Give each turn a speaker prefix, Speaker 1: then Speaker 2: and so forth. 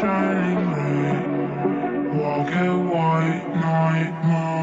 Speaker 1: shining light, walk a white night.